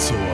So.